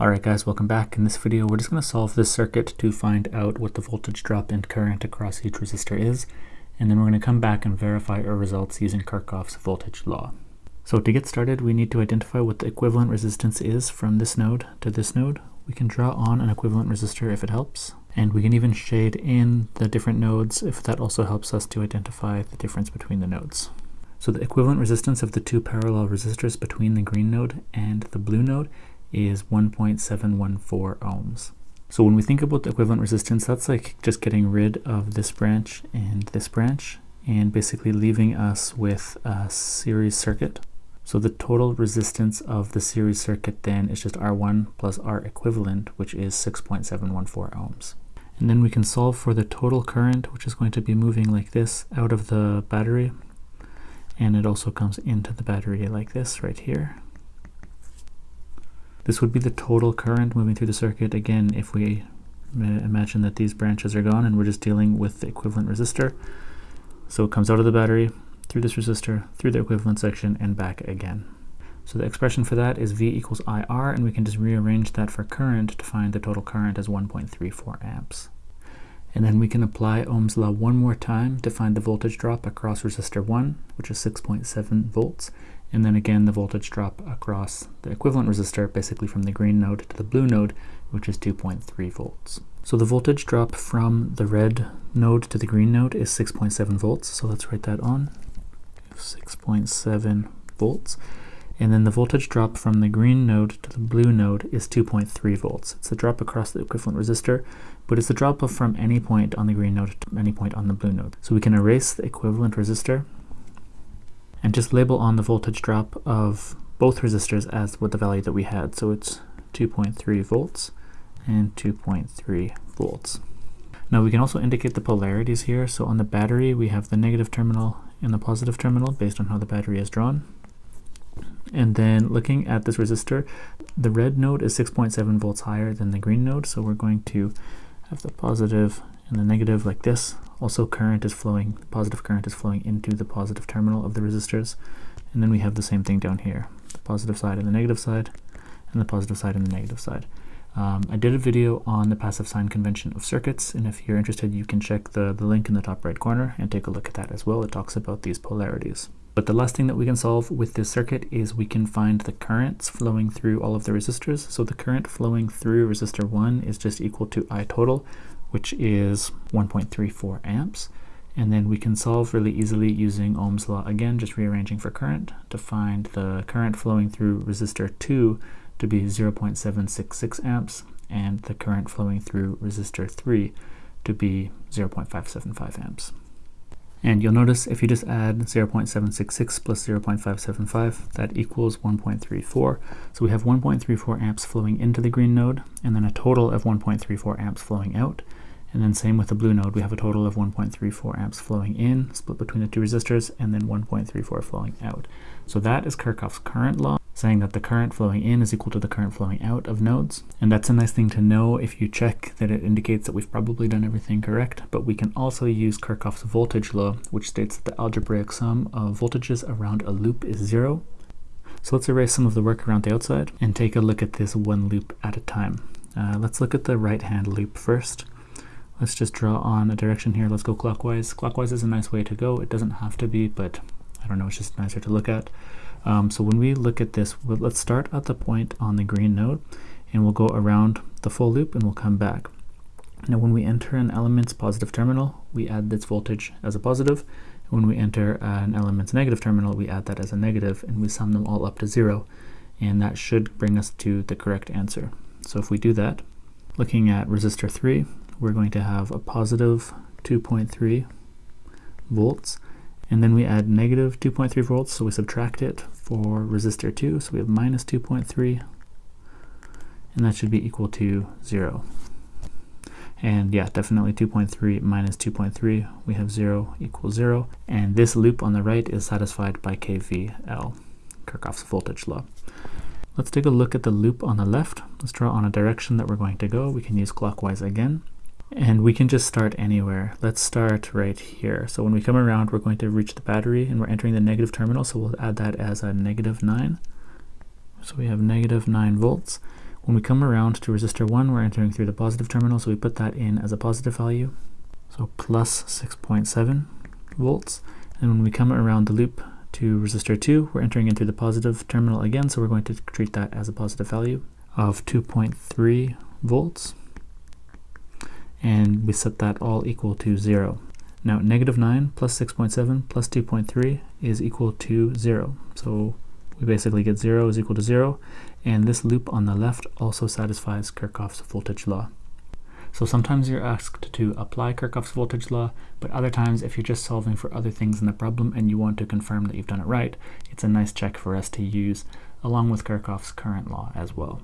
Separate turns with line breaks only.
Alright guys, welcome back. In this video we're just going to solve this circuit to find out what the voltage drop and current across each resistor is, and then we're going to come back and verify our results using Kirchhoff's voltage law. So to get started we need to identify what the equivalent resistance is from this node to this node. We can draw on an equivalent resistor if it helps, and we can even shade in the different nodes if that also helps us to identify the difference between the nodes. So the equivalent resistance of the two parallel resistors between the green node and the blue node is 1.714 ohms. So when we think about the equivalent resistance, that's like just getting rid of this branch and this branch and basically leaving us with a series circuit. So the total resistance of the series circuit then is just R1 plus R equivalent, which is 6.714 ohms. And then we can solve for the total current, which is going to be moving like this out of the battery. And it also comes into the battery like this right here. This would be the total current moving through the circuit. Again, if we uh, imagine that these branches are gone and we're just dealing with the equivalent resistor. So it comes out of the battery, through this resistor, through the equivalent section, and back again. So the expression for that is V equals IR, and we can just rearrange that for current to find the total current as 1.34 amps. And then we can apply Ohm's law one more time to find the voltage drop across resistor 1, which is 6.7 volts, and then again the voltage drop across the equivalent resistor, basically from the green node to the blue node, which is 2.3 volts. So the voltage drop from the red node to the green node is 6.7 volts, so let's write that on, 6.7 volts. And then the voltage drop from the green node to the blue node is 2.3 volts. It's the drop across the equivalent resistor, but it's the drop from any point on the green node to any point on the blue node. So we can erase the equivalent resistor and just label on the voltage drop of both resistors as what the value that we had. So it's 2.3 volts and 2.3 volts. Now we can also indicate the polarities here. So on the battery, we have the negative terminal and the positive terminal based on how the battery is drawn. And then looking at this resistor, the red node is 6.7 volts higher than the green node. So we're going to have the positive and the negative like this. Also current is flowing, positive current is flowing into the positive terminal of the resistors. And then we have the same thing down here, the positive side and the negative side, and the positive side and the negative side. Um, I did a video on the passive sign convention of circuits, and if you're interested, you can check the, the link in the top right corner and take a look at that as well. It talks about these polarities. But the last thing that we can solve with this circuit is we can find the currents flowing through all of the resistors. So the current flowing through resistor 1 is just equal to I total, which is 1.34 amps. And then we can solve really easily using Ohm's law again, just rearranging for current to find the current flowing through resistor 2 to be 0.766 amps and the current flowing through resistor 3 to be 0.575 amps. And you'll notice if you just add 0.766 plus 0.575, that equals 1.34. So we have 1.34 amps flowing into the green node, and then a total of 1.34 amps flowing out. And then same with the blue node, we have a total of 1.34 amps flowing in, split between the two resistors, and then 1.34 flowing out. So that is Kirchhoff's current law saying that the current flowing in is equal to the current flowing out of nodes. And that's a nice thing to know if you check that it indicates that we've probably done everything correct, but we can also use Kirchhoff's voltage law, which states that the algebraic sum of voltages around a loop is zero. So let's erase some of the work around the outside and take a look at this one loop at a time. Uh, let's look at the right-hand loop first. Let's just draw on a direction here. Let's go clockwise. Clockwise is a nice way to go. It doesn't have to be, but I don't know, it's just nicer to look at. Um, so when we look at this, let's start at the point on the green node and we'll go around the full loop and we'll come back. Now when we enter an element's positive terminal, we add this voltage as a positive. When we enter an element's negative terminal, we add that as a negative and we sum them all up to zero. And that should bring us to the correct answer. So if we do that, looking at resistor 3, we're going to have a positive 2.3 volts and then we add negative 2.3 volts, so we subtract it for resistor 2, so we have minus 2.3, and that should be equal to 0. And yeah, definitely 2.3 minus 2.3, we have 0 equals 0. And this loop on the right is satisfied by KVL, Kirchhoff's voltage law. Let's take a look at the loop on the left. Let's draw on a direction that we're going to go. We can use clockwise again. And we can just start anywhere. Let's start right here. So when we come around, we're going to reach the battery and we're entering the negative terminal. So we'll add that as a negative 9. So we have negative 9 volts. When we come around to resistor 1, we're entering through the positive terminal, so we put that in as a positive value, so plus 6.7 volts. And when we come around the loop to resistor 2, we're entering into the positive terminal again, so we're going to treat that as a positive value of 2.3 volts. And we set that all equal to 0. Now, negative 9 plus 6.7 plus 2.3 is equal to 0. So we basically get 0 is equal to 0, and this loop on the left also satisfies Kirchhoff's voltage law. So sometimes you're asked to apply Kirchhoff's voltage law, but other times if you're just solving for other things in the problem and you want to confirm that you've done it right, it's a nice check for us to use along with Kirchhoff's current law as well.